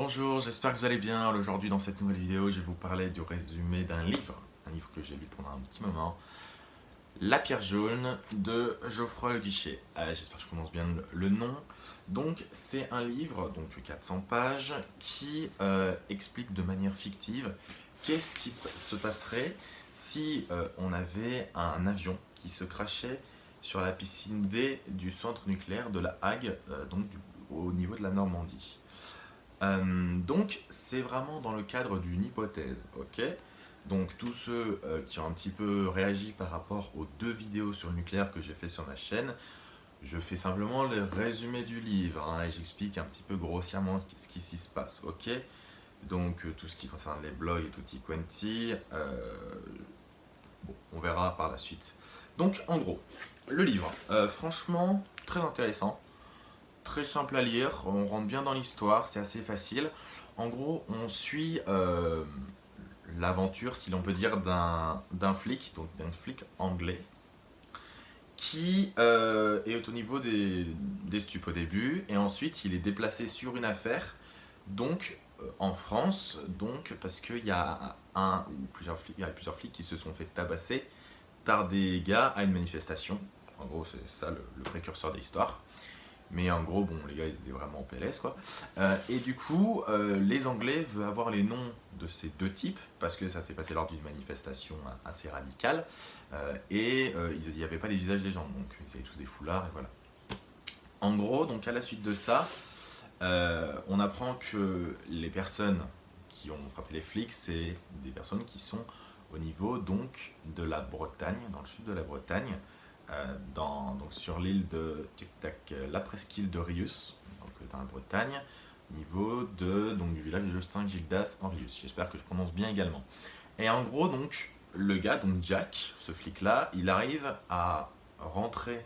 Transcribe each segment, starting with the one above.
Bonjour, j'espère que vous allez bien. Aujourd'hui dans cette nouvelle vidéo, je vais vous parler du résumé d'un livre, un livre que j'ai lu pendant un petit moment, La pierre jaune de Geoffroy Le Guichet. Euh, j'espère que je prononce bien le nom. Donc c'est un livre, donc 400 pages, qui euh, explique de manière fictive qu'est-ce qui se passerait si euh, on avait un avion qui se crachait sur la piscine D du centre nucléaire de la Hague, donc au niveau de la Normandie. Euh, donc, c'est vraiment dans le cadre d'une hypothèse, ok? Donc, tous ceux euh, qui ont un petit peu réagi par rapport aux deux vidéos sur le nucléaire que j'ai fait sur ma chaîne, je fais simplement le résumé du livre hein, et j'explique un petit peu grossièrement ce qui s'y se passe, ok? Donc, euh, tout ce qui concerne les blogs et tutti quanti, bon, on verra par la suite. Donc, en gros, le livre, franchement, très intéressant très simple à lire, on rentre bien dans l'histoire, c'est assez facile. En gros, on suit euh, l'aventure, si l'on peut dire, d'un flic, donc d'un flic anglais, qui euh, est au niveau des, des stupes au début, et ensuite il est déplacé sur une affaire, donc euh, en France, donc parce qu'il y a plusieurs flics, y a plusieurs flics qui se sont fait tabasser par des gars à une manifestation. En gros, c'est ça le précurseur de l'histoire. Mais en gros, bon, les gars, ils étaient vraiment en PLS, quoi. Euh, et du coup, euh, les Anglais veulent avoir les noms de ces deux types, parce que ça s'est passé lors d'une manifestation assez radicale, euh, et il n'y avait pas les visages des gens, donc ils avaient tous des foulards, et voilà. En gros, donc à la suite de ça, on apprend que les personnes qui ont frappé les flics, c'est des personnes qui sont au niveau donc de la Bretagne, dans le sud de la Bretagne, dans, donc sur l'île de euh, la presqu'île de Rius, donc euh, dans la Bretagne, niveau de, donc, du village de Saint-Gildas en Rius. J'espère que je prononce bien également. Et en gros, donc, le gars, donc Jack, ce flic-là, il arrive à rentrer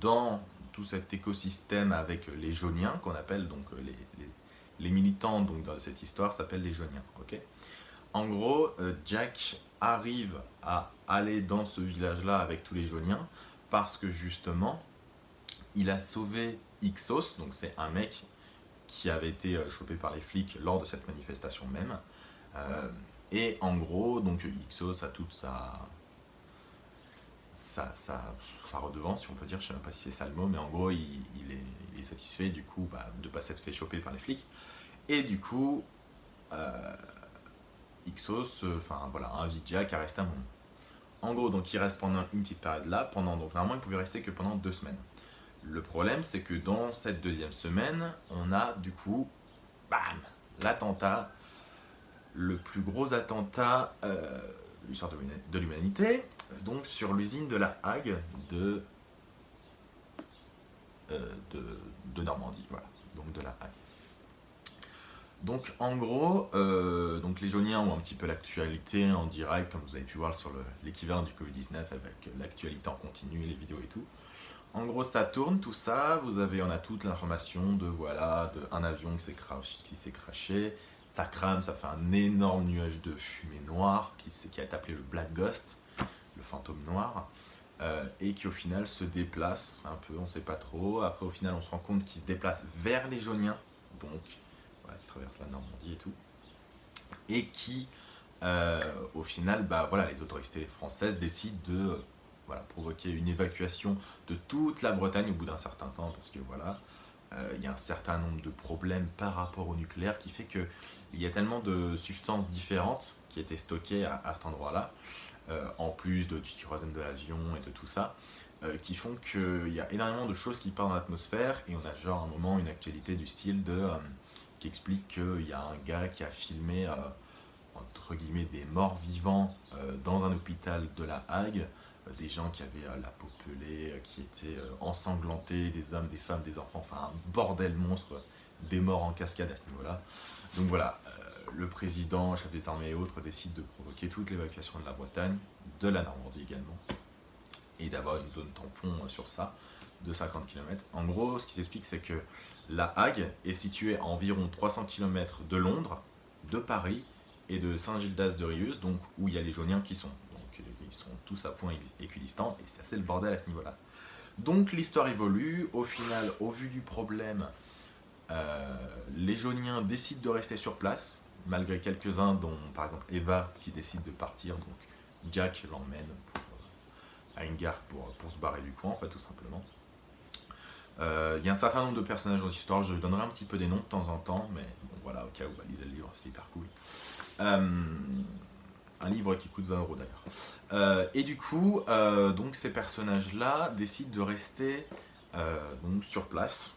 dans tout cet écosystème avec les Jauniens, qu'on appelle donc les, les, militants donc, dans cette histoire s'appellent les Jauniens. ok? En gros, Jack arrive à aller dans ce village-là avec tous les Jauniens, parce que justement, il a sauvé Ixos, donc c'est un mec qui avait été euh, chopé par les flics lors de cette manifestation même. Euh, et en gros, donc Ixos a toute sa, sa, sa, redevance, si on peut dire, je ne sais même pas si c'est ça le mot, mais en gros, il, est, satisfait du coup bah, de ne pas s'être fait choper par les flics. Et du coup, euh, Ixos, enfin voilà, invite Jack à rester un moment. En gros, donc il reste pendant une petite période là, pendant, donc normalement il pouvait rester que pendant deux semaines. Le problème, c'est que dans cette deuxième semaine, on a du coup, bam, l'attentat, le plus gros attentat euh, de l'humanité, donc sur l'usine de la Hague de, euh, de, de Normandie, voilà, donc de la Hague. Donc en gros, euh, donc les jauniens ont un petit peu l'actualité en direct, comme vous avez pu voir sur l'équivalent du Covid-19 avec l'actualité en continu, les vidéos et tout. En gros, ça tourne, tout ça, vous avez, on a toute l'information de, voilà, un avion qui s'est craché, ça crame, ça fait un énorme nuage de fumée noire qui, a été appelé le Black Ghost, le fantôme noir, euh, et qui au final se déplace un peu, on ne sait pas trop. Après, au final, on se rend compte qu'il se déplace vers les jauniens, donc la Normandie et tout, et qui, euh, au final, bah, voilà, les autorités françaises décident de voilà, provoquer une évacuation de toute la Bretagne au bout d'un certain temps, parce que voilà, euh, il y a un certain nombre de problèmes par rapport au nucléaire qui fait qu'il y a tellement de substances différentes qui étaient stockées à, cet endroit-là, euh, en plus de, du kérosène de l'avion et de tout ça, qui font qu'il y a énormément de choses qui partent dans l'atmosphère et on a genre un moment une actualité du style de qui explique qu'il y a un gars qui a filmé, euh, entre guillemets, des morts vivants euh, dans un hôpital de la Hague, euh, des gens qui avaient la peau pelée, qui étaient ensanglantés, des hommes, des femmes, des enfants, enfin un bordel monstre, des morts en cascade à ce niveau-là. Donc voilà, le président, chef des armées et autres décide de provoquer toute l'évacuation de la Bretagne, de la Normandie également, et d'avoir une zone tampon sur ça de 50 km. En gros, ce qui s'explique, c'est que la Hague est située à environ 300 km de Londres, de Paris et de Saint-Gildas de Rius, donc où il y a les Jauniens qui sont. Ils sont tous à point équidistant et c'est assez le bordel à ce niveau-là. Donc l'histoire évolue, au final, au vu du problème, les jauniens décident de rester sur place, malgré quelques-uns, dont par exemple Eva qui décide de partir, donc Jack l'emmène à une gare pour, se barrer du coin, en tout simplement. Il y a un certain nombre de personnages dans l'histoire, je donnerai un petit peu des noms de temps en temps, mais voilà, au cas où, bah, lisez le livre, c'est hyper cool. Un livre qui coûte 20 euros d'ailleurs. Euh, et du coup, euh, donc ces personnages-là décident de rester euh, donc sur place,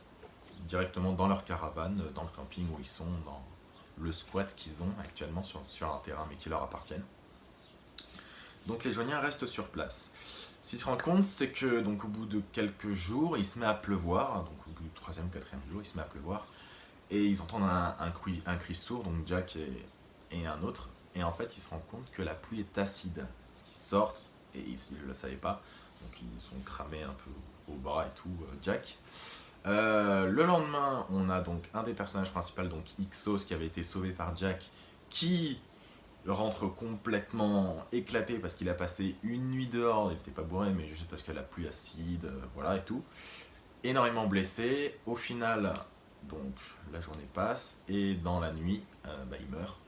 directement dans leur caravane, dans le camping où ils sont, dans le squat qu'ils ont actuellement sur, sur un terrain mais qui leur appartiennent. Donc les joignards restent sur place. Ce qu'ils se rendent compte, c'est que donc au bout de quelques jours, il se met à pleuvoir, donc au bout du troisième, quatrième jour, il se met à pleuvoir, et ils entendent un, cri, un cri sourd, donc Jack et, et un autre, et en fait, ils se rendent compte que la pluie est acide. Ils sortent, et ils ne le savaient pas, donc ils sont cramés un peu au bras et tout, euh, Jack. Euh, le lendemain, on a donc un des personnages principaux, donc Ixos, qui avait été sauvé par Jack, qui rentre complètement éclaté parce qu'il a passé une nuit dehors, il n'était pas bourré, mais juste parce que la pluie acide, euh, voilà et tout. Énormément blessé, au final, donc la journée passe, et dans la nuit, bah, il meurt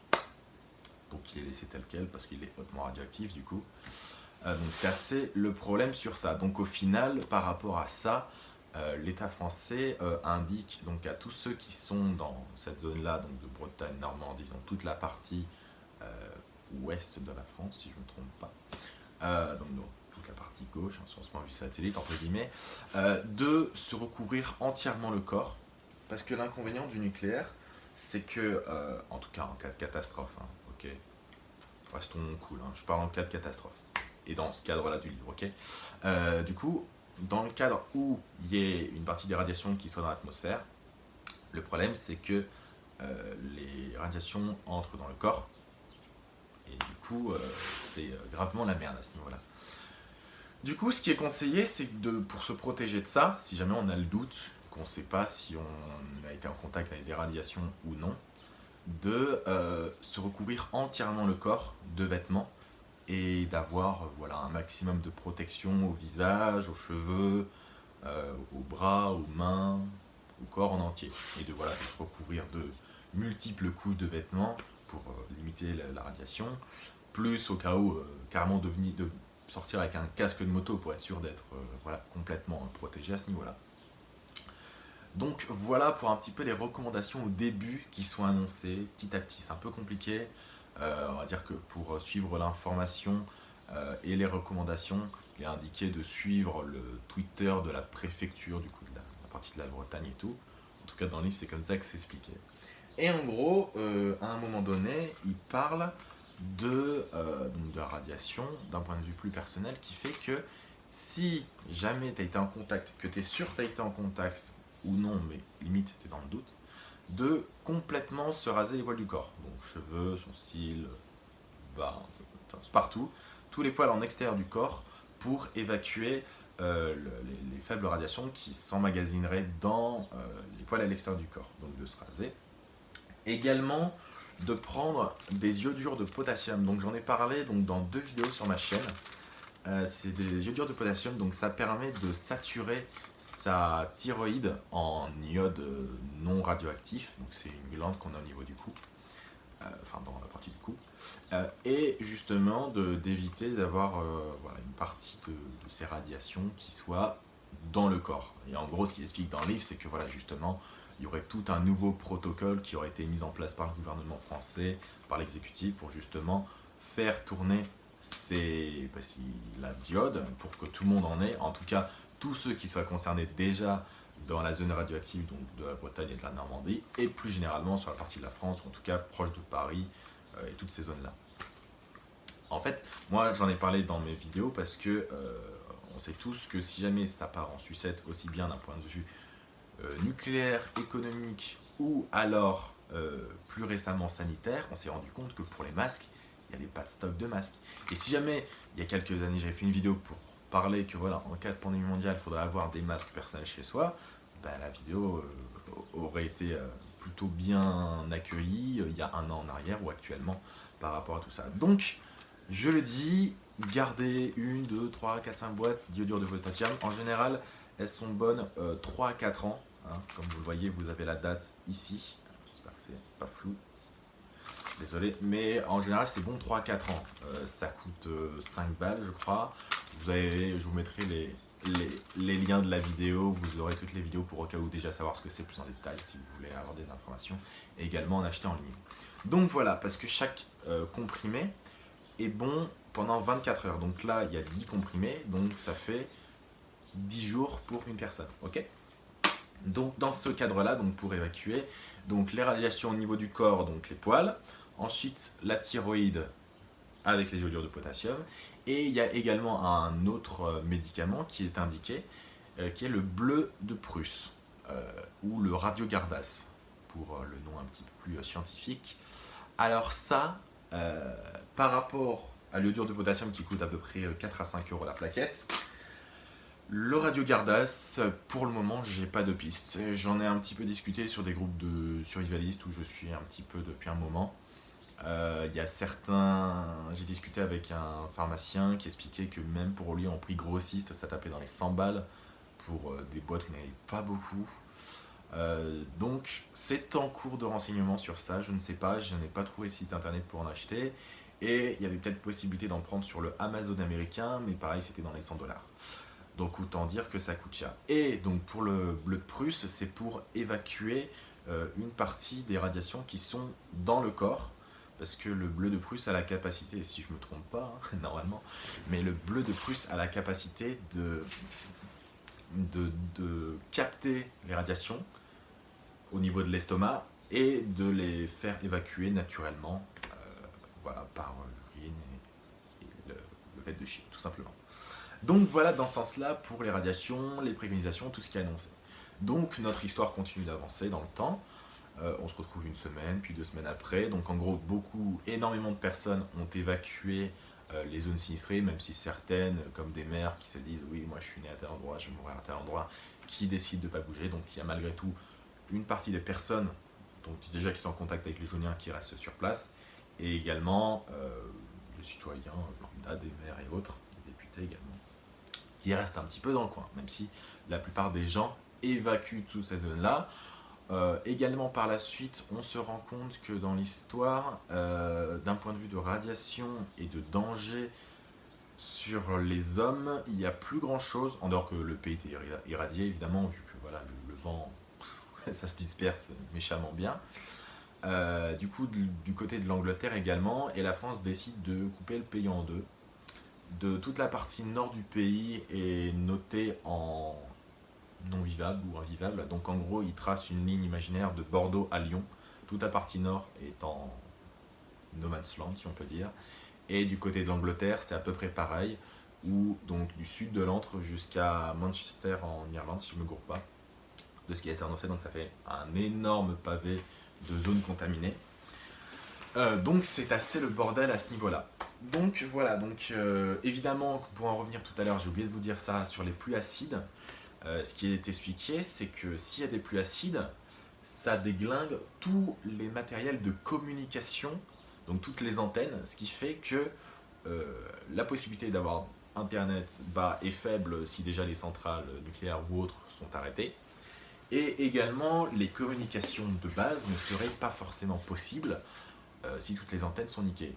donc il est laissé tel quel parce qu'il est hautement radioactif du coup. Euh, donc c'est assez le problème sur ça. Donc au final, par rapport à ça, euh, l'État français euh, indique donc à tous ceux qui sont dans cette zone-là, donc de Bretagne, Normandie, donc toute la partie ouest de la France, si je ne me trompe pas, donc, toute la partie gauche, hein, sur ce point vue satellite, entre guillemets, de se recouvrir entièrement le corps, parce que l'inconvénient du nucléaire, c'est que, en tout cas en cas de catastrophe, hein, ok Restons cool, hein. je parle en cas de catastrophe. Et dans ce cadre-là du livre, ok euh, Du coup, dans le cadre où il y ait une partie des radiations qui soit dans l'atmosphère, le problème c'est que euh, les radiations entrent dans le corps, et du coup, euh, c'est gravement la merde à ce niveau-là. Du coup, ce qui est conseillé, c'est de pour se protéger de ça, si jamais on a le doute, qu'on ne sait pas si on a été en contact avec des radiations ou non, de euh, se recouvrir entièrement le corps de vêtements et d'avoir voilà, un maximum de protection au visage, aux cheveux, euh, aux bras, aux mains, au corps en entier. Et de, voilà, de se recouvrir de multiples couches de vêtements pour euh, limiter la, radiation, plus au cas où carrément de, de sortir avec un casque de moto pour être sûr d'être voilà, complètement protégé à ce niveau-là. Donc voilà pour un petit peu les recommandations au début qui sont annoncées petit à petit. C'est un peu compliqué. Euh, on va dire que pour suivre l'information euh, et les recommandations, il est indiqué de suivre le Twitter de la préfecture du coup de la, partie de la Bretagne et tout. En tout cas dans le livre c'est comme ça que c'est expliqué. Et en gros, euh, à un moment donné, il parle de, de la radiation d'un point de vue plus personnel qui fait que si jamais tu as été en contact, que tu es sûr que tu as été en contact ou non, mais limite t'es dans le doute, de complètement se raser les poils du corps. Donc cheveux, sourcils, bas, partout, tous les poils en extérieur du corps pour évacuer euh, les, faibles radiations qui s'emmagasineraient dans euh, les poils à l'extérieur du corps, donc de se raser. Également de prendre des iodures de potassium, donc j'en ai parlé donc, dans deux vidéos sur ma chaîne, euh, c'est des iodures de potassium, donc ça permet de saturer sa thyroïde en iode euh, non radioactif, donc c'est une glande qu'on a au niveau du cou, euh, enfin dans la partie du cou, et justement d'éviter d'avoir voilà, une partie de, ces radiations qui soit dans le corps. Et en gros, ce qu'il explique dans le livre, c'est que voilà, justement, il y aurait tout un nouveau protocole qui aurait été mis en place par le gouvernement français, par l'exécutif, pour justement faire tourner c'est la diode pour que tout le monde en ait, en tout cas tous ceux qui soient concernés déjà dans la zone radioactive donc de la Bretagne et de la Normandie et plus généralement sur la partie de la France ou en tout cas proche de Paris euh, et toutes ces zones là. En fait, moi j'en ai parlé dans mes vidéos parce que euh, on sait tous que si jamais ça part en sucette aussi bien d'un point de vue nucléaire, économique ou alors plus récemment sanitaire, on s'est rendu compte que pour les masques, il n'y avait pas de stock de masques. Et si jamais, il y a quelques années, j'avais fait une vidéo pour parler que voilà, en cas de pandémie mondiale, il faudrait avoir des masques personnels chez soi, ben, la vidéo euh, aurait été euh, plutôt bien accueillie euh, il y a un an en arrière ou actuellement par rapport à tout ça. Donc, je le dis, gardez une, deux, trois, quatre, cinq boîtes d'iodure de potassium. En général, elles sont bonnes 3 à 4 ans. Hein. Comme vous le voyez, vous avez la date ici. J'espère que c'est pas flou. Désolé, mais en général c'est bon 3-4 ans. Euh, ça coûte 5 balles je crois. Je vous mettrai les, les, liens de la vidéo, vous aurez toutes les vidéos pour au cas où déjà savoir ce que c'est plus en détail si vous voulez avoir des informations et également en acheter en ligne. Donc voilà, parce que chaque euh, comprimé est bon pendant 24 heures. Donc là, il y a 10 comprimés, donc ça fait 10 jours pour une personne, ok? Donc dans ce cadre-là, donc pour évacuer, donc les radiations au niveau du corps, donc les poils, ensuite la thyroïde avec les iodures de potassium, et il y a également un autre euh, médicament qui est indiqué, euh, qui est le bleu de Prusse, euh, ou le radiogardas, pour le nom un petit peu plus scientifique. Alors ça, par rapport à l'iodure de potassium qui coûte à peu près 4 à 5 euros la plaquette, le radiogardas, pour le moment, j'ai pas de piste. J'en ai un petit peu discuté sur des groupes de survivalistes où je suis un petit peu depuis un moment. Euh, il y a certains... J'ai discuté avec un pharmacien qui expliquait que même pour lui en prix grossiste, ça tapait dans les 100 balles pour euh, des boîtes où il pas beaucoup. Euh, donc c'est en cours de renseignement sur ça, je ne sais pas, je n'ai pas trouvé de site internet pour en acheter. Et il y avait peut-être possibilité d'en prendre sur le Amazon américain, mais pareil c'était dans les 100 dollars. Donc autant dire que ça coûte cher. Et donc pour le bleu de Prusse, c'est pour évacuer une partie des radiations qui sont dans le corps parce que le bleu de Prusse a la capacité, si je ne me trompe pas, hein, normalement, mais le bleu de Prusse a la capacité de, de, capter les radiations au niveau de l'estomac et de les faire évacuer naturellement euh, voilà, par l'urine et, le, fait de chier, tout simplement. Donc voilà dans ce sens-là pour les radiations, les préconisations, tout ce qui est annoncé. Donc notre histoire continue d'avancer dans le temps. Euh, on se retrouve une semaine, puis deux semaines après. Donc en gros, beaucoup, énormément de personnes ont évacué euh, les zones sinistrées, même si certaines, comme des maires qui se disent « oui, moi je suis né à tel endroit, je vais mourir à tel endroit », qui décident de ne pas bouger. Donc il y a malgré tout une partie des personnes déjà qui sont en contact avec les Jauniens qui restent sur place, et également euh, les citoyens lambda, des maires et autres, des députés également, qui restent un petit peu dans le coin, même si la plupart des gens évacuent toute cette zone-là. Euh, également par la suite, on se rend compte que dans l'histoire, euh, d'un point de vue de radiation et de danger sur les hommes, il n'y a plus grand chose, en dehors que le pays était irradié évidemment, vu que voilà, le, vent, ça se disperse méchamment bien. Euh, du coup, du, côté de l'Angleterre également, et la France décide de couper le pays en deux. De toute la partie nord du pays est notée en non vivable ou invivable. Donc en gros, il trace une ligne imaginaire de Bordeaux à Lyon. Toute la partie nord est en no land, si on peut dire. Et du côté de l'Angleterre, c'est à peu près pareil. Ou donc du sud de l'Antre jusqu'à Manchester en Irlande, si je ne me gourre pas, de ce qui a été annoncé. Donc ça fait un énorme pavé de zones contaminées. Euh, donc c'est assez le bordel à ce niveau-là. Donc voilà, donc euh, évidemment, pour en revenir tout à l'heure, j'ai oublié de vous dire ça sur les pluies acides. Euh, ce qui est expliqué, c'est que s'il y a des pluies acides, ça déglingue tous les matériels de communication, donc toutes les antennes, ce qui fait que euh, la possibilité d'avoir Internet bas est faible si déjà les centrales nucléaires ou autres sont arrêtées. Et également, les communications de base ne seraient pas forcément possibles si toutes les antennes sont niquées.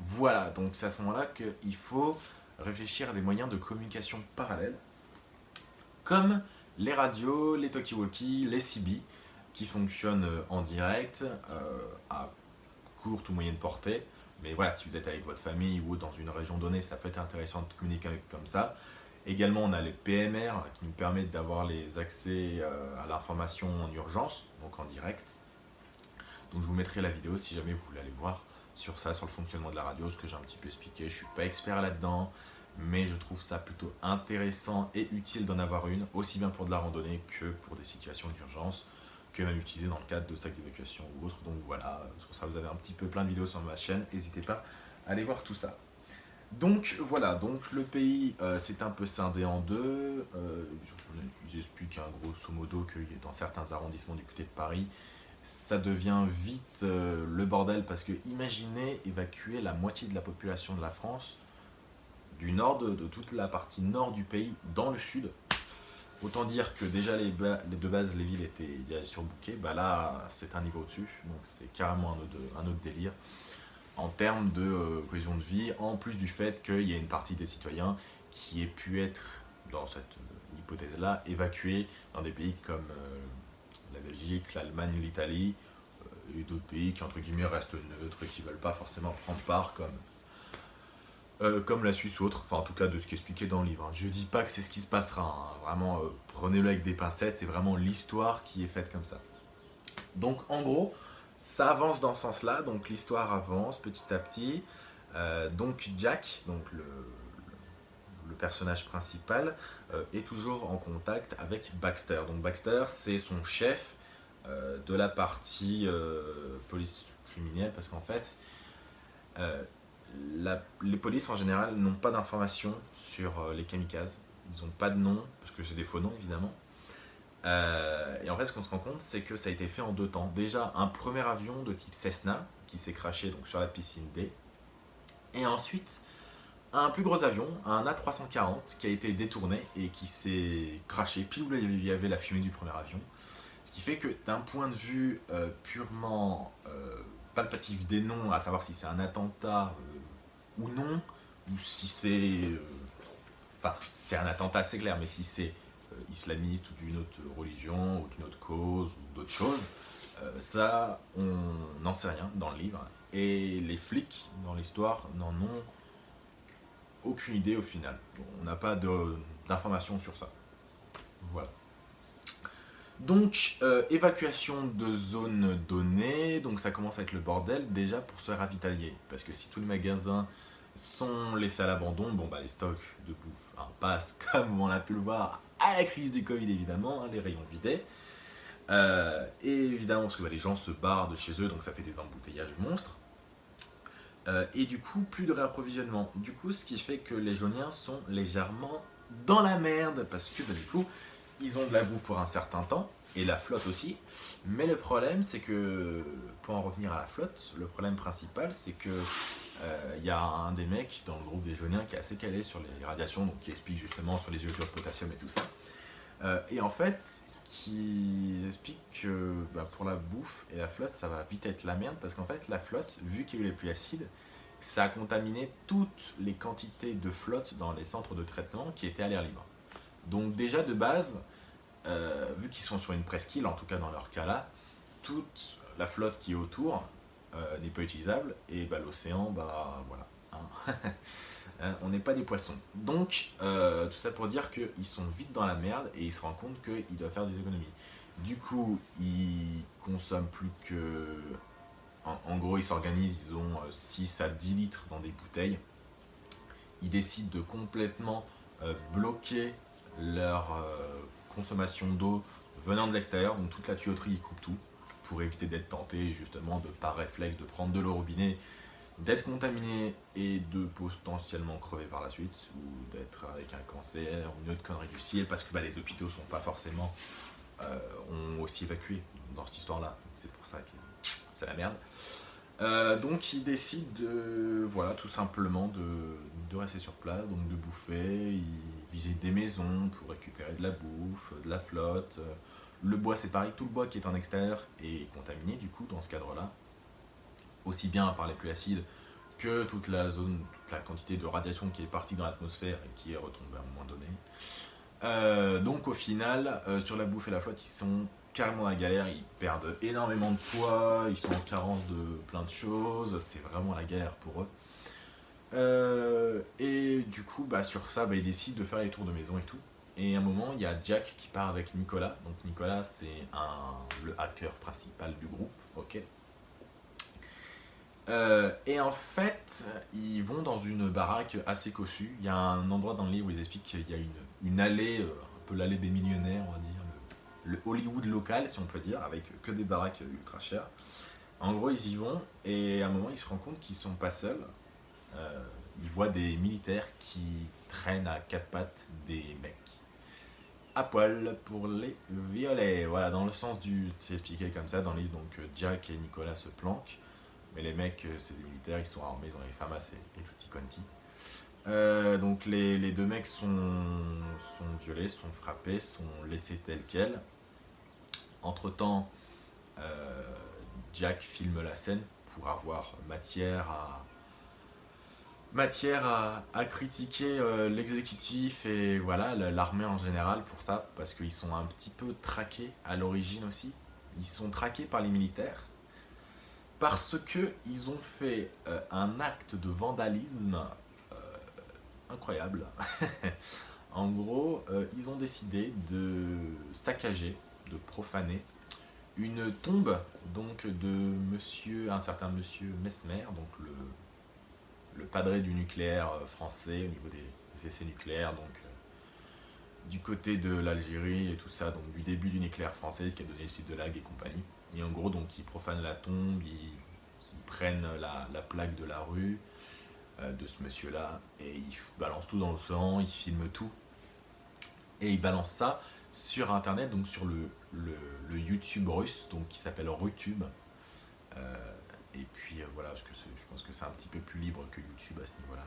Voilà, donc c'est à ce moment-là qu'il faut réfléchir à des moyens de communication parallèles comme les radios, les talkie-walkie, les CB, qui fonctionnent euh, en direct, euh, à courte ou moyenne portée. Mais voilà, si vous êtes avec votre famille ou dans une région donnée, ça peut être intéressant de communiquer comme ça. Également, on a les PMR qui nous permettent d'avoir les accès euh, à l'information en urgence, donc en direct. Donc je vous mettrai la vidéo si jamais vous voulez aller voir sur ça, sur le fonctionnement de la radio, ce que j'ai un petit peu expliqué. Je ne suis pas expert là-dedans mais je trouve ça plutôt intéressant et utile d'en avoir une, aussi bien pour de la randonnée que pour des situations d'urgence, que même utilisé dans le cadre de sacs d'évacuation ou autre. Donc voilà, sur ça vous avez un petit peu plein de vidéos sur ma chaîne, n'hésitez pas à aller voir tout ça. Donc voilà, donc le pays euh, c'est un peu scindé en deux, euh, j'explique un grosso modo que dans certains arrondissements du côté de Paris, ça devient vite euh, le bordel parce que imaginez évacuer la moitié de la population de la France du nord, de, toute la partie nord du pays, dans le sud. Autant dire que déjà les, deux bases, les villes étaient surbookées, bah là c'est un niveau au-dessus, donc c'est carrément un autre, délire en termes de euh, cohésion de vie, en plus du fait qu'il y a une partie des citoyens qui ait pu être, dans cette euh, hypothèse-là, évacués dans des pays comme Belgique, l'Allemagne, l'Italie, et d'autres pays qui entre guillemets restent neutres qui ne veulent pas forcément prendre part comme euh, comme la Suisse ou autre, enfin en tout cas de ce qui est expliqué dans le livre. Hein. Je dis pas que c'est ce qui se passera, hein. vraiment euh, prenez-le avec des pincettes, c'est vraiment l'histoire qui est faite comme ça. Donc en gros, ça avance dans ce sens-là, donc l'histoire avance petit à petit. Euh, donc Jack, donc le, le personnage principal, est toujours en contact avec Baxter. Donc Baxter, c'est son chef de la partie police criminelle, parce qu'en fait, les polices en général n'ont pas d'informations sur euh, les kamikazes. Ils n'ont pas de nom, parce que c'est des faux noms évidemment. Euh, et en fait, ce qu'on se rend compte, c'est que ça a été fait en deux temps. Déjà, un premier avion de type Cessna qui s'est craché sur la piscine D. Et ensuite, un plus gros avion, un A340, qui a été détourné et qui s'est craché pile où il y avait la fumée du premier avion. Ce qui fait que d'un point de vue euh, purement palpatif des noms, à savoir si c'est un attentat ou non, ou si c'est... Euh, enfin, c'est un attentat assez clair, mais si c'est euh, islamiste ou d'une autre religion, ou d'une autre cause, ou d'autres choses, euh, ça, on n'en sait rien dans le livre. Et les flics, dans l'histoire, n'en ont aucune idée au final. On n'a pas d'informations sur ça. Voilà. Donc, évacuation de zone donnée, donc ça commence à être le bordel déjà pour se ravitailler. Parce que si tous les magasins sont laissés à l'abandon, bon bah les stocks de bouffe hein, passent comme on a pu le voir à la crise du Covid évidemment, hein, les rayons vidés. Euh, et évidemment parce que bah, les gens se barrent de chez eux donc ça fait des embouteillages monstres. Euh, et du coup plus de réapprovisionnement. Du coup ce qui fait que les jauniens sont légèrement dans la merde parce que bah, du coup ils ont de la bouffe pour un certain temps et la flotte aussi. Mais le problème c'est que pour en revenir à la flotte, le problème principal c'est que il euh, y a un des mecs dans le groupe des jauniens qui est assez calé sur les radiations, donc qui explique justement sur les iodures de potassium et tout ça. Euh, et en fait, qui explique que bah, pour la bouffe et la flotte, ça va vite être la merde, parce qu'en fait, la flotte, vu qu'il y a eu les pluies acides, ça a contaminé toutes les quantités de flotte dans les centres de traitement qui étaient à l'air libre. Donc déjà de base, euh, vu qu'ils sont sur une presqu'île, en tout cas dans leur cas là, toute la flotte qui est autour euh, n'est pas utilisable, et bah, l'océan, bah voilà. Hein. hein on n'est pas des poissons. Donc, euh, tout ça pour dire qu'ils sont vite dans la merde et ils se rendent compte qu'ils doivent faire des économies. Du coup, ils consomment plus que... En, gros, ils s'organisent, ils ont 6 euh, à 10 litres dans des bouteilles. Ils décident de complètement bloquer leur consommation d'eau venant de l'extérieur, donc toute la tuyauterie, ils coupent tout pour éviter d'être tenté justement de par réflexe de prendre de l'eau robinet, d'être contaminé et de potentiellement crever par la suite ou d'être avec un cancer ou une autre connerie du ciel parce que bah, les hôpitaux sont pas forcément euh, ont aussi évacué dans cette histoire là c'est pour ça que c'est la merde. Euh, donc ils décident de voilà tout simplement de, de, rester sur place donc de bouffer. Ils visitent des maisons pour récupérer de la bouffe de la flotte. Le bois, c'est pareil, tout le bois qui est en extérieur est contaminé, du coup, dans ce cadre-là. Aussi bien par les pluies acides que toute la zone, toute la quantité de radiation qui est partie dans l'atmosphère et qui est retombée à un moment donné. Euh, donc au final, euh, sur la bouffe et la flotte, ils sont carrément à galère, ils perdent énormément de poids, ils sont en carence de plein de choses, c'est vraiment la galère pour eux. Euh, et du coup, bah, sur ça, bah, ils décident de faire les tours de maison et tout. Et à un moment, il y a Jack qui part avec Nicolas. Donc Nicolas, c'est le hacker principal du groupe. ok euh, et en fait, ils vont dans une baraque assez cossue. Il y a un endroit dans le livre où ils expliquent qu'il y a une, allée, euh, un peu l'allée des millionnaires, on va dire, le, Hollywood local, si on peut dire, avec que des baraques ultra chères. En gros, ils y vont et à un moment, ils se rendent compte qu'ils sont pas seuls. Euh, ils voient des militaires qui traînent à quatre pattes des mecs à poil pour les violets. Voilà, dans le sens du... C'est expliqué comme ça dans le livre, donc Jack et Nicolas se planquent. Mais les mecs, euh, c'est des militaires, ils sont armés, ils ont les FAMAS et, et tutti quanti. Euh, donc les, deux mecs sont, violés, sont frappés, sont laissés tels quels. Entre temps, euh, Jack filme la scène pour avoir matière à, matière à, critiquer euh, l'exécutif et voilà l'armée en général pour ça, parce qu'ils sont un petit peu traqués à l'origine aussi. Ils sont traqués par les militaires parce qu'ils ont fait euh, un acte de vandalisme euh, incroyable. en gros, ils ont décidé de saccager, de profaner une tombe donc de monsieur, un certain monsieur Mesmer, donc le le padré du nucléaire euh, français au niveau des, essais nucléaires, donc euh, du côté de l'Algérie et tout ça, donc du début du nucléaire français, ce qui a donné le site de Lag et compagnie. Et en gros, donc ils profanent la tombe, ils, prennent la, plaque de la rue euh, de ce monsieur-là et ils balancent tout dans l'océan, ils filment tout. Et ils balancent ça sur internet, donc sur le, le, YouTube russe, donc qui s'appelle Rutube. Et puis euh, voilà, parce que je pense que c'est un petit peu plus libre que YouTube à ce niveau-là.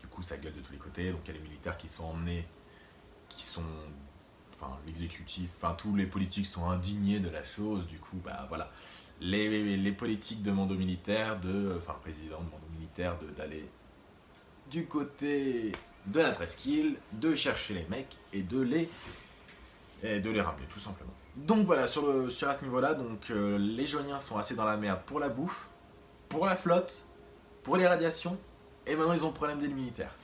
Du coup, ça gueule de tous les côtés. Donc il y a les militaires qui sont emmenés, qui sont. Enfin, l'exécutif, enfin, tous les politiques sont indignés de la chose. Du coup, bah voilà. Les, politiques demandent aux militaires de. Enfin, président demande aux militaires d'aller du côté de la presqu'île, de chercher les mecs et de les, de les ramener, tout simplement. Donc voilà, sur, le, sur ce niveau-là, donc euh, les Joniens sont assez dans la merde pour la bouffe, pour la flotte, pour les radiations, et maintenant ils ont le problème des militaires.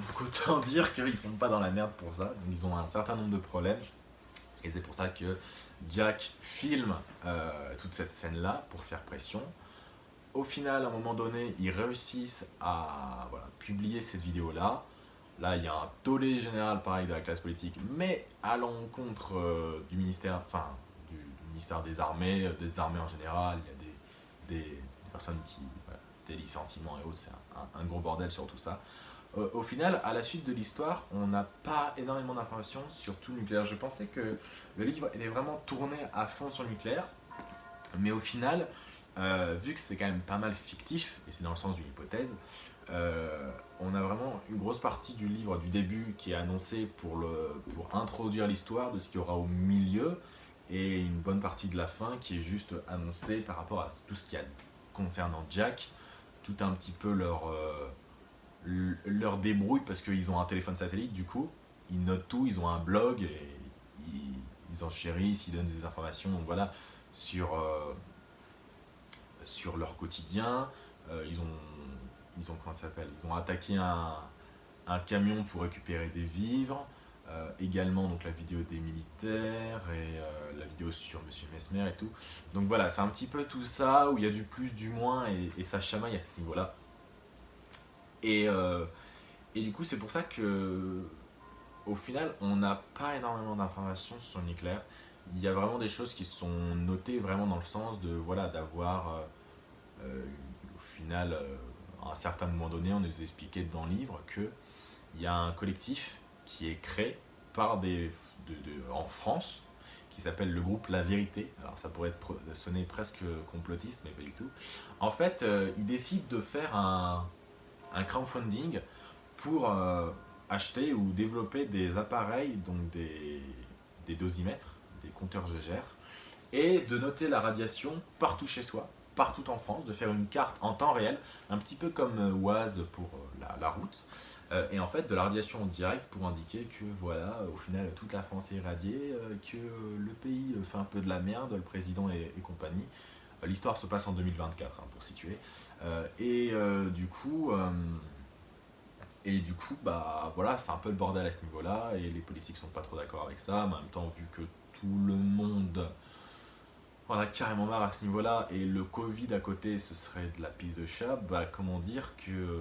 Donc autant dire qu'ils sont pas dans la merde pour ça, ils ont un certain nombre de problèmes, et c'est pour ça que Jack filme euh, toute cette scène-là pour faire pression. Au final, à un moment donné, ils réussissent à publier cette vidéo-là, Là, il y a un tollé général, pareil, de la classe politique, mais à l'encontre euh, du ministère, enfin, du, ministère des Armées, euh, des armées en général, il y a des, personnes qui, des licenciements et autres, c'est un, gros bordel sur tout ça. Euh, au final, à la suite de l'histoire, on n'a pas énormément d'informations sur tout le nucléaire. Je pensais que le livre était vraiment tourné à fond sur le nucléaire, mais au final, vu que c'est quand même pas mal fictif, et c'est dans le sens d'une hypothèse, euh, on a vraiment une grosse partie du livre du début qui est annoncée pour, introduire l'histoire de ce qu'il y aura au milieu et une bonne partie de la fin qui est juste annoncée par rapport à tout ce qui a concernant Jack, tout un petit peu leur, euh, leur débrouille parce qu'ils ont un téléphone satellite du coup, ils notent tout, ils ont un blog et ils, ils enchérissent, ils donnent des informations donc voilà, sur, euh, sur leur quotidien, ils ont ils ont, comment s'appelle? Ils ont attaqué un, camion pour récupérer des vivres. Euh, également donc la vidéo des militaires et euh, la vidéo sur Monsieur Mesmer et tout. Donc voilà, c'est un petit peu tout ça où il y a du plus, du moins et, ça chamaille à ce niveau-là. Et, euh, et du coup, c'est pour ça que au final, on n'a pas énormément d'informations sur le nucléaire. Il y a vraiment des choses qui sont notées vraiment dans le sens de voilà d'avoir au final à un certain moment donné, on nous expliquait dans le livre qu'il y a un collectif qui est créé par des, en France, qui s'appelle le groupe La Vérité. Alors ça pourrait être, sonner presque complotiste, mais pas du tout. En fait, euh, ils décident de faire un, crowdfunding pour euh, acheter ou développer des appareils, donc des, des dosimètres, des compteurs GGR, et de noter la radiation partout chez soi partout en France, de faire une carte en temps réel, un petit peu comme euh, Waze pour euh, la, route, euh, et en fait de la radiation en direct pour indiquer que voilà, au final toute la France est irradiée, que le pays fait un peu de la merde, le président et, compagnie. L'histoire se passe en 2024 hein, pour situer. Et du coup, et du coup, bah voilà, c'est un peu le bordel à ce niveau-là, et les politiques sont pas trop d'accord avec ça, mais en même temps, vu que tout le monde on a carrément marre à ce niveau-là, et le Covid à côté, ce serait de la piste de chat, bah comment dire que, euh,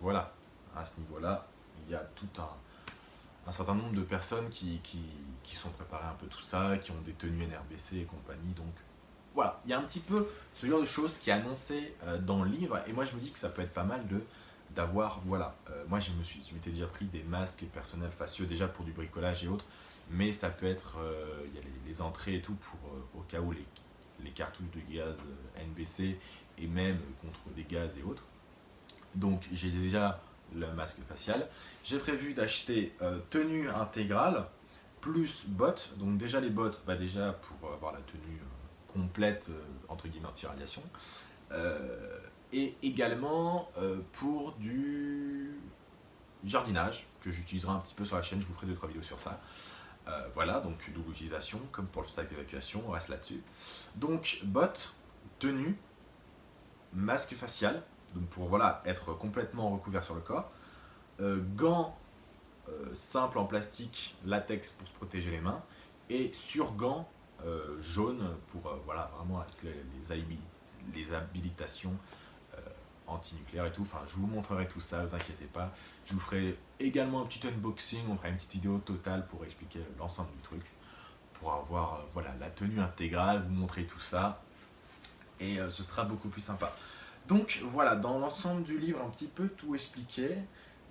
voilà, à ce niveau-là, il y a tout un, certain nombre de personnes qui, qui, sont préparées un peu tout ça, qui ont des tenues NRBC et compagnie, donc voilà, il y a un petit peu ce genre de choses qui est annoncé euh, dans le livre, et moi je me dis que ça peut être pas mal de d'avoir, voilà, euh, moi je me suis, je m'étais déjà pris des masques personnels faciaux déjà pour du bricolage et autres, mais ça peut être, il y a les, entrées et tout pour, au cas où les, les cartouches de gaz euh, NBC et même contre des gaz et autres. Donc j'ai déjà le masque facial. J'ai prévu d'acheter euh, tenue intégrale plus bottes. Donc déjà les bottes, bah déjà pour avoir la tenue euh, complète, entre guillemets anti-radiation. et également pour du jardinage que j'utiliserai un petit peu sur la chaîne, je vous ferai 2-3 vidéos sur ça. voilà, donc double utilisation, comme pour le sac d'évacuation, on reste là-dessus. Donc, bottes, tenue, masque facial, donc pour voilà, être complètement recouvert sur le corps, euh, gants euh, simples en plastique, latex pour se protéger les mains, et sur-gants euh, jaunes pour voilà, vraiment avec les, habilitations anti-nucléaires et tout. Enfin, je vous montrerai tout ça, ne vous inquiétez pas. Je vous ferai également un petit unboxing, on fera une petite vidéo totale pour expliquer l'ensemble du truc, pour avoir voilà, la tenue intégrale, vous montrer tout ça, et ce sera beaucoup plus sympa. Donc voilà, dans l'ensemble du livre, un petit peu tout expliqué.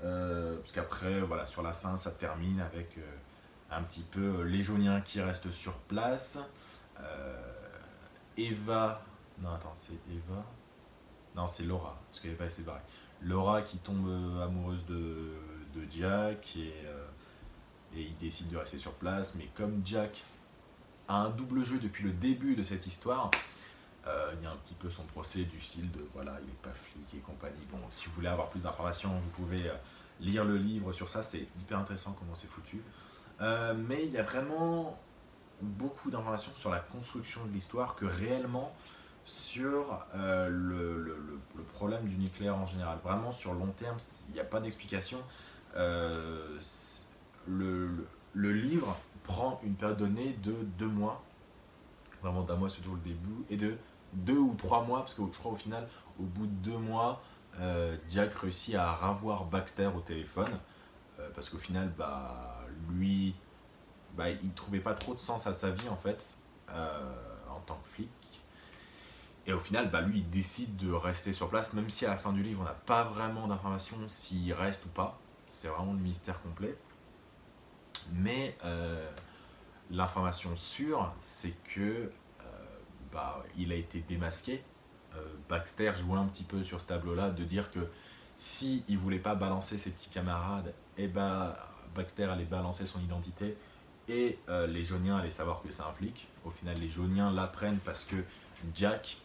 Euh, parce qu'après, voilà, sur la fin, ça termine avec euh, un petit peu les Jauniens qui restent sur place. Euh, Eva... Non, attends, c'est Eva... Non, c'est Laura, parce qu'Eva est séparée. Laura qui tombe amoureuse de, Jack et, et il décide de rester sur place. Mais comme Jack a un double jeu depuis le début de cette histoire, euh, il y a un petit peu son procès du style de voilà, il n'est pas flic et compagnie. Bon, si vous voulez avoir plus d'informations, vous pouvez euh, lire le livre sur ça, c'est hyper intéressant comment c'est foutu. Euh, mais il y a vraiment beaucoup d'informations sur la construction de l'histoire que réellement sur le, problème du nucléaire en général. Vraiment sur long terme, il n'y a pas d'explication. le, livre prend une période donnée de deux mois, vraiment d'un mois surtout le début, et de deux ou trois mois, parce que je crois au final, au bout de deux mois, euh, Jack réussit à ravoir Baxter au téléphone, euh, parce qu'au final, bah, lui, bah, il trouvait pas trop de sens à sa vie en fait, euh, en tant que flic. Et au final, bah, lui, il décide de rester sur place, même si à la fin du livre, on n'a pas vraiment d'informations s'il reste ou pas. C'est vraiment le mystère complet. Mais l'information sûre, c'est que bah, il a été démasqué. Euh, Baxter jouait un petit peu sur ce tableau-là, de dire que si il voulait pas balancer ses petits camarades, eh ben Baxter allait balancer son identité et euh, les Jauniens allaient savoir que c'est un flic. Au final, les Jauniens l'apprennent parce que Jack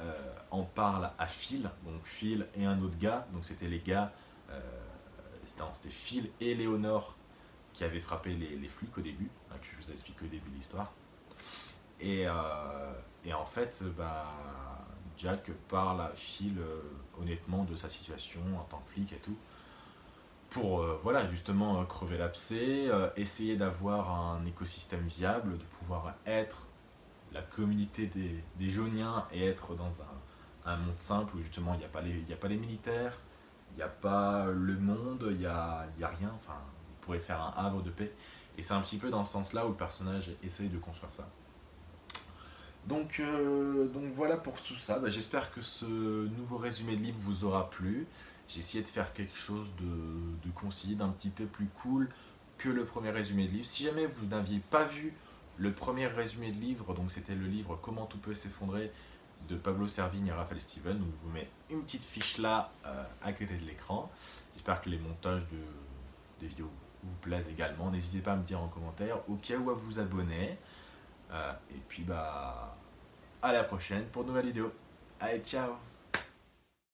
euh, en parle à Phil, donc Phil et un autre gars, donc c'était les gars, c'était Phil et Léonore qui avaient frappé les, flics au début, hein, que je vous ai expliqué au début de l'histoire. Et, en fait, bah, Jack parle à Phil euh, honnêtement de sa situation en tant que flic et tout. Pour euh, voilà, justement euh, crever l'abcès, essayer d'avoir un écosystème viable, de pouvoir être la communauté des, des Jauniens et être dans un, monde simple où justement il n'y a, pas les, militaires, il n'y a pas le monde, il n'y a, rien. Enfin, il pourrait faire un havre de paix. Et c'est un petit peu dans ce sens-là où le personnage essaye de construire ça. Donc, euh, donc voilà pour tout ça. Bah, j'espère que ce nouveau résumé de livre vous aura plu. J'ai essayé de faire quelque chose de, de concis, d'un petit peu plus cool que le premier résumé de livre. Si jamais vous n'aviez pas vu le premier résumé de livre, donc c'était le livre Comment tout peut s'effondrer de Pablo Servigne et Raphaël Steven. Donc je vous mets une petite fiche là euh, à côté de l'écran. J'espère que les montages de, des vidéos vous plaisent également. N'hésitez pas à me dire en commentaire, au cas où à vous abonner. Euh, et puis bah à la prochaine pour de nouvelles vidéos. Allez, ciao